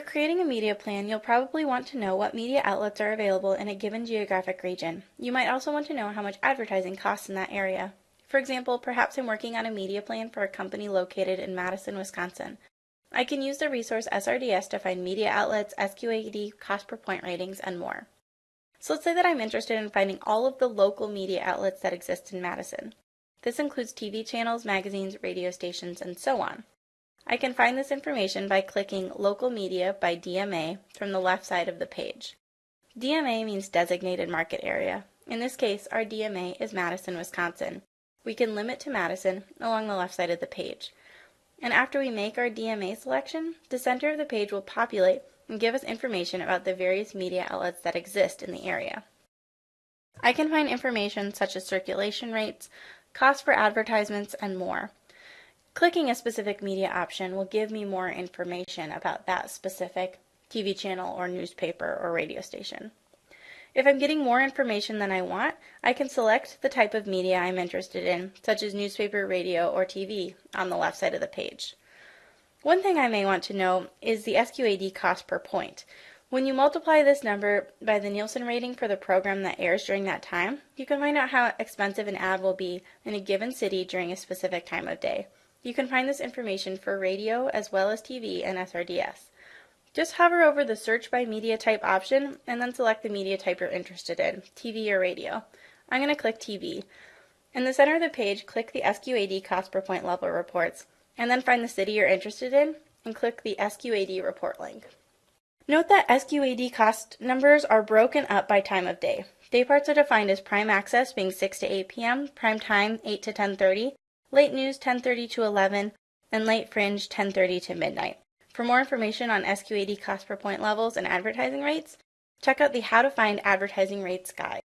creating a media plan, you'll probably want to know what media outlets are available in a given geographic region. You might also want to know how much advertising costs in that area. For example, perhaps I'm working on a media plan for a company located in Madison, Wisconsin. I can use the resource SRDS to find media outlets, SQAD, cost per point ratings, and more. So let's say that I'm interested in finding all of the local media outlets that exist in Madison. This includes TV channels, magazines, radio stations, and so on. I can find this information by clicking Local Media by DMA from the left side of the page. DMA means Designated Market Area. In this case, our DMA is Madison, Wisconsin. We can limit to Madison along the left side of the page. And after we make our DMA selection, the center of the page will populate and give us information about the various media outlets that exist in the area. I can find information such as circulation rates, cost for advertisements, and more. Clicking a specific media option will give me more information about that specific TV channel or newspaper or radio station. If I'm getting more information than I want, I can select the type of media I'm interested in, such as newspaper, radio, or TV, on the left side of the page. One thing I may want to know is the SQAD cost per point. When you multiply this number by the Nielsen rating for the program that airs during that time, you can find out how expensive an ad will be in a given city during a specific time of day. You can find this information for radio as well as TV and SRDS. Just hover over the search by media type option and then select the media type you're interested in, TV or radio. I'm going to click TV. In the center of the page, click the SQAD cost per point level reports and then find the city you're interested in and click the SQAD report link. Note that SQAD cost numbers are broken up by time of day. Day parts are defined as prime access being 6 to 8 p.m., prime time 8 to 10:30, late news 10:30 to 11, and late fringe 10:30 to midnight. For more information on SQAD cost per point levels and advertising rates, check out the How to Find Advertising Rates guide.